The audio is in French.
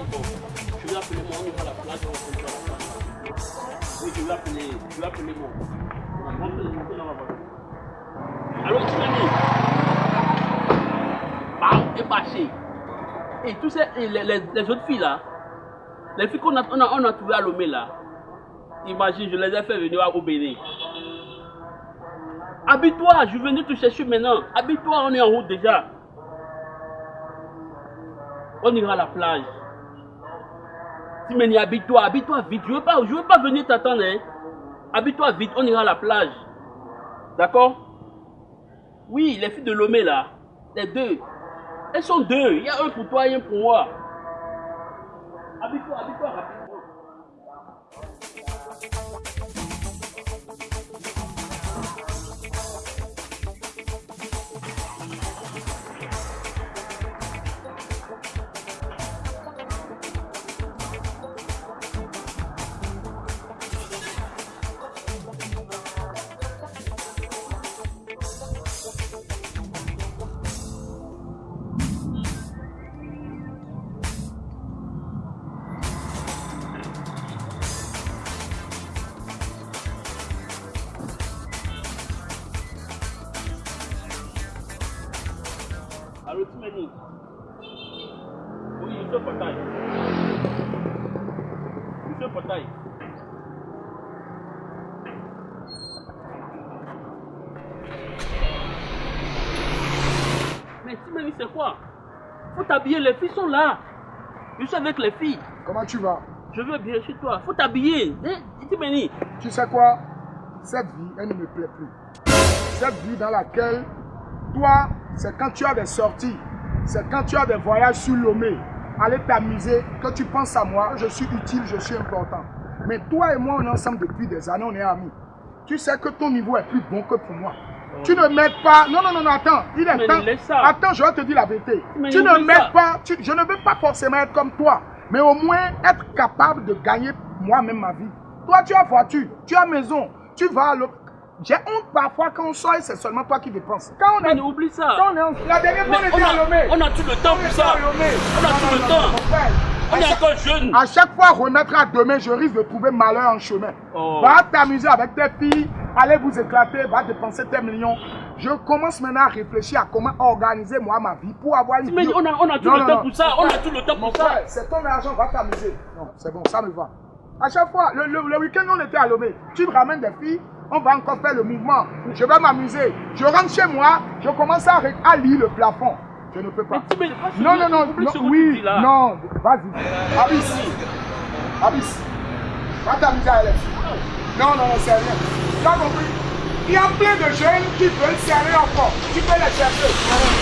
je vais appeler moi, on ira à la à la plage. Oui, je vais appeler, je vais appeler moi. On va monter, monter dans la voiture. Alors, tu m'as dit, bam, et passé. Et tous ces, et les, les, les autres filles là, les filles qu'on a, on a, on a trouvées à Lomé là, imagine, je les ai fait venir au Bénin. Habille-toi, je venir te chercher maintenant. Habille-toi, on est en route déjà. On ira à la plage. Timeni, habille-toi, habille-toi vite. Je ne veux, pas, je veux pas venir t'attendre. Hein. Habille-toi vite, on ira à la plage. D'accord? Oui, les filles de Lomé là, les deux. Elles sont deux. Il y a un pour toi et un pour moi. Habille-toi, habille-toi rapidement. Allô, Timeni Oui, monsieur Potaille. Monsieur Potaille. Mais Timeni, c'est quoi? Faut t'habiller, les filles sont là. Je suis avec les filles. Comment tu vas? Je veux bien chez toi. Faut t'habiller. Timeni. Tu sais quoi? Cette vie, elle ne me plaît plus. Cette vie dans laquelle, toi, c'est quand tu as des sorties, c'est quand tu as des voyages sur Lomé, aller t'amuser, que tu penses à moi, je suis utile, je suis important. Mais toi et moi, on est ensemble depuis des années, on est amis. Tu sais que ton niveau est plus bon que pour moi. Tu ne m'aides pas. Non, non, non, non, attends. Il est Mais temps. Attends, je vais te dire la vérité. Mais tu ne ça. pas. Tu- je ne veux pas forcément être comme toi. Mais au moins être capable de gagner moi-même ma vie. Toi, tu as voiture, tu as maison, tu vas à l'autre. J'ai honte parfois quand on sort et c'est seulement toi qui dépenses. Quand on est. Mais oublie ça. Quand on est en- La dernière fois, on était à Lomé. on a tout le temps pour ça. On a tout le temps. On est chaque- encore jeune. à chaque fois remettre à demain, je risque de trouver malheur en chemin. Oh. Va t'amuser avec tes filles, allez vous éclater, va dépenser tes millions. Je commence maintenant à réfléchir à comment organiser moi ma vie pour avoir une Mais on a, on a tout Non, le non, temps non. pour ça. On a tout le temps Mon pour ça. c'est ton argent, va t'amuser. Non, c'est bon, ça me va. À chaque fois, le, le- le week-end, on était à Lomé. Tu me ramènes des filles, on va encore faire le mouvement. Je vais m'amuser. Je rentre chez moi, je commence à, lire le plafond. Je ne peux pas. Mais tu mais pas Non, non, non, non, oui, non, vas-y. Abyss. Abyss. Va t'amuser à elle. Non, non, non, c'est rien. Tu as compris? Il y a plein de jeunes qui veulent serrer encore. Tu peux les chercher.